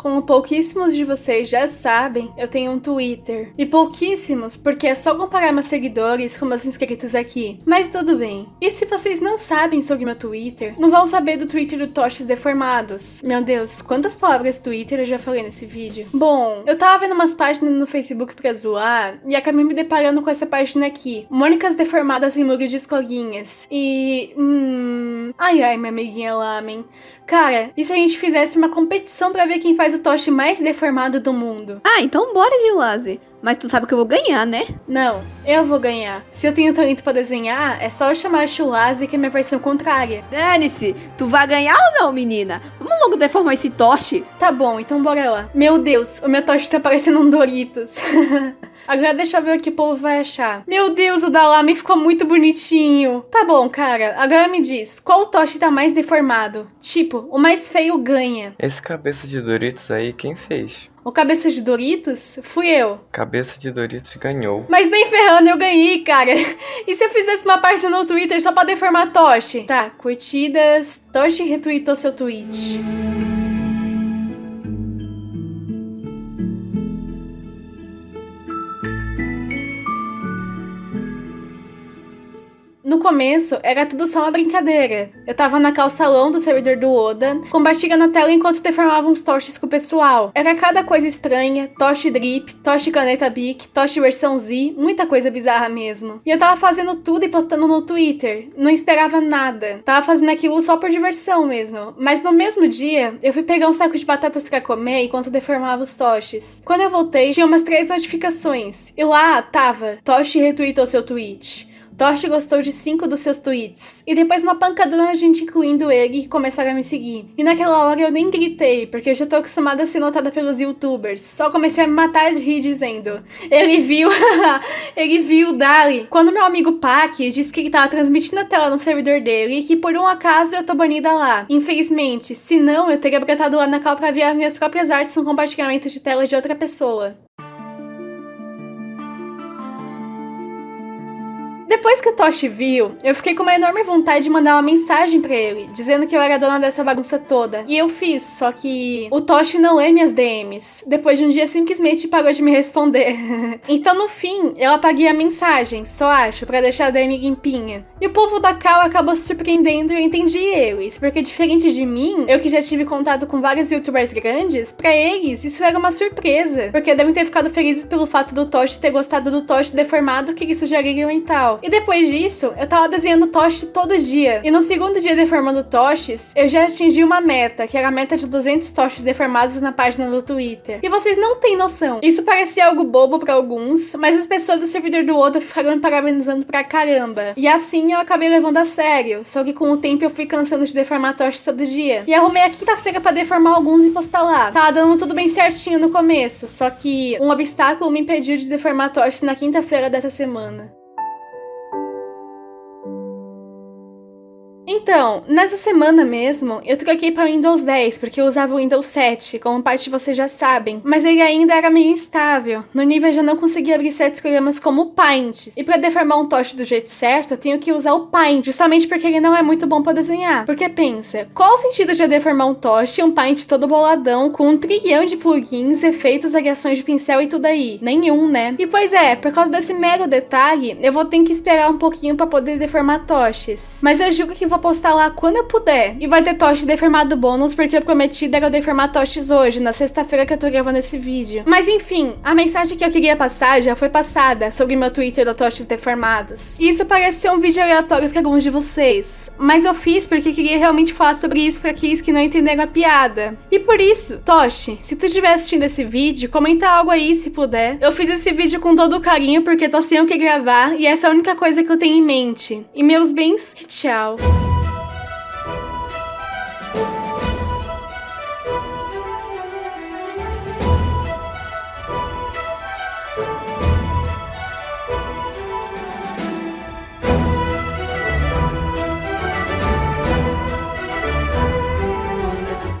Como pouquíssimos de vocês já sabem, eu tenho um Twitter. E pouquíssimos, porque é só comparar meus seguidores com meus inscritos aqui. Mas tudo bem. E se vocês não sabem sobre meu Twitter, não vão saber do Twitter do Toches Deformados. Meu Deus, quantas palavras Twitter eu já falei nesse vídeo? Bom, eu tava vendo umas páginas no Facebook pra zoar e acabei me deparando com essa página aqui. Mônicas Deformadas em Muros de Escolinhas. E... Hum... Ai ai, minha amiguinha Lamen. Cara, e se a gente fizesse uma competição pra ver quem faz o toche mais deformado do mundo? Ah, então bora, Gilase. Mas tu sabe que eu vou ganhar, né? Não, eu vou ganhar. Se eu tenho talento pra desenhar, é só eu chamar a Chulase, que é minha versão contrária. Dane-se, tu vai ganhar ou não, menina? Vamos logo deformar esse toche? Tá bom, então bora lá. Meu Deus, o meu toche tá parecendo um Doritos. Agora deixa eu ver o que o povo vai achar. Meu Deus, o da Lame ficou muito bonitinho. Tá bom, cara. Agora me diz, qual toche tá mais deformado? Tipo, o mais feio ganha. Esse cabeça de Doritos aí, quem fez? O cabeça de Doritos? Fui eu. Cabeça de Doritos ganhou. Mas nem ferrando eu ganhei, cara. E se eu fizesse uma parte no Twitter só pra deformar Toshi? Tá, curtidas. Toshi retweetou seu tweet. No começo, era tudo só uma brincadeira. Eu tava na calçalão do servidor do Oda, com Bastiga na tela enquanto deformava uns toches com o pessoal. Era cada coisa estranha, toche drip, toche caneta Bic, toche versão Z, muita coisa bizarra mesmo. E eu tava fazendo tudo e postando no Twitter, não esperava nada. Tava fazendo aquilo só por diversão mesmo. Mas no mesmo dia, eu fui pegar um saco de batatas pra comer enquanto deformava os toches. Quando eu voltei, tinha umas três notificações. E lá tava, Toshi retweetou seu tweet. Toshi gostou de cinco dos seus tweets. E depois uma pancadona de gente incluindo ele que começaram a me seguir. E naquela hora eu nem gritei, porque eu já tô acostumada a ser notada pelos youtubers. Só comecei a me matar de rir dizendo: Ele viu, ele viu, Dali. Quando meu amigo Pac disse que ele tava transmitindo a tela no servidor dele e que por um acaso eu tô banida lá. Infelizmente, se não, eu teria brotado lá na cal pra ver as minhas próprias artes no compartilhamento de tela de outra pessoa. Depois que o Toshi viu, eu fiquei com uma enorme vontade de mandar uma mensagem pra ele, dizendo que eu era dona dessa bagunça toda. E eu fiz, só que o Toshi não lê minhas DMs. Depois de um dia, simplesmente parou de me responder. então, no fim, eu apaguei a mensagem, só acho, pra deixar a DM limpinha. E o povo da Cal acabou se surpreendendo e eu entendi eles, porque diferente de mim, eu que já tive contato com vários youtubers grandes, pra eles isso era uma surpresa, porque devem ter ficado felizes pelo fato do Toshi ter gostado do Toshi deformado que eles sugeriram e tal. E depois disso, eu tava desenhando Toshi todo dia. E no segundo dia deformando Toshis, eu já atingi uma meta, que era a meta de 200 Toshis deformados na página do Twitter. E vocês não têm noção. Isso parecia algo bobo pra alguns, mas as pessoas do servidor do Oda ficaram me parabenizando pra caramba. E assim eu acabei levando a sério. Só que com o tempo eu fui cansando de deformar Toshis todo dia. E arrumei a quinta-feira pra deformar alguns e postar lá. Tava dando tudo bem certinho no começo, só que um obstáculo me impediu de deformar Toshis na quinta-feira dessa semana. Então, nessa semana mesmo, eu troquei para Windows 10, porque eu usava o Windows 7, como parte de vocês já sabem, mas ele ainda era meio instável, no nível eu já não conseguia abrir certos programas como o Paint, e para deformar um toche do jeito certo, eu tenho que usar o Paint, justamente porque ele não é muito bom para desenhar. Porque pensa, qual o sentido de eu deformar um toche e um Paint todo boladão, com um trilhão de plugins, efeitos, variações de pincel e tudo aí? Nenhum, né? E pois é, por causa desse mero detalhe, eu vou ter que esperar um pouquinho para poder deformar toches. Mas eu julgo que vou postar lá quando eu puder. E vai ter toche deformado bônus, porque eu prometi eu deformar toches hoje, na sexta-feira que eu tô gravando esse vídeo. Mas enfim, a mensagem que eu queria passar já foi passada sobre meu Twitter do Toches Deformados. E isso parece ser um vídeo aleatório para alguns de vocês. Mas eu fiz porque queria realmente falar sobre isso para aqueles que não entenderam a piada. E por isso, Toshi, se tu estiver assistindo esse vídeo, comenta algo aí se puder. Eu fiz esse vídeo com todo o carinho porque tô sem o que gravar e essa é a única coisa que eu tenho em mente. E meus bens, tchau.